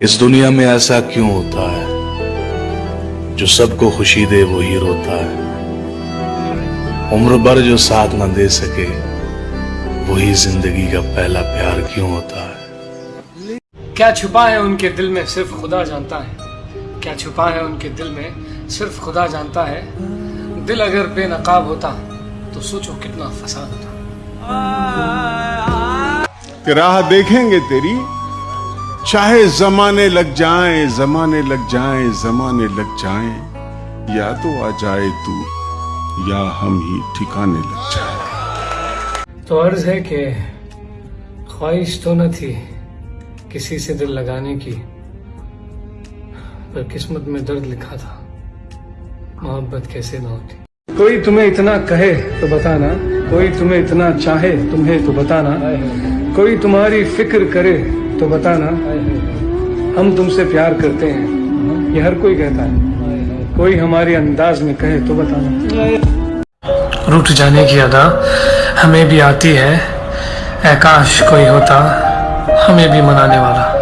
اس دنیا میں ایسا کیوں ہوتا ہے جو سب کو خوشی دے وہی روتا ہے؟ عمر بھر جو ساتھ نہ دے سکے وہی زندگی کا پہلا پیار کیوں ہوتا ہے؟ کیا چھپا ہے ان کے دل میں صرف خدا جانتا ہے؟ کیا چھپا ہے ان کے دل میں صرف خدا جانتا ہے؟ دل اگر بے نقاب ہوتا تو سوچو کتنا فساد ہوتا۔ راہ دیکھیں گے تیری چاہے زمانے لگ جائیں زمانے لگ جائیں زمانے لگ جائیں یا تو آ جائے تو یا ہم ہی ٹھکانے لگ جائیں۔ تو عرض ہے کہ خواہش تو نہ تھی کسی سے دل لگانے کی پر قسمت میں درد لکھا تھا۔ محبت کیسے نہ ہوتی۔ کوئی تمہیں اتنا کہے تو بتانا کوئی تمہیں اتنا چاہے تمہیں تو بتانا۔ کوئی تمہاری فکر کرے تو بتانا، ہم تم سے پیار کرتے ہیں، یہ ہر کوئی کہتا ہے۔ کوئی ہمارے انداز میں کہے تو بتانا۔ روٹ جانے کی ادا ہمیں بھی آتی ہے۔ اے کاش کوئی ہوتا، ہمیں بھی منانے والا۔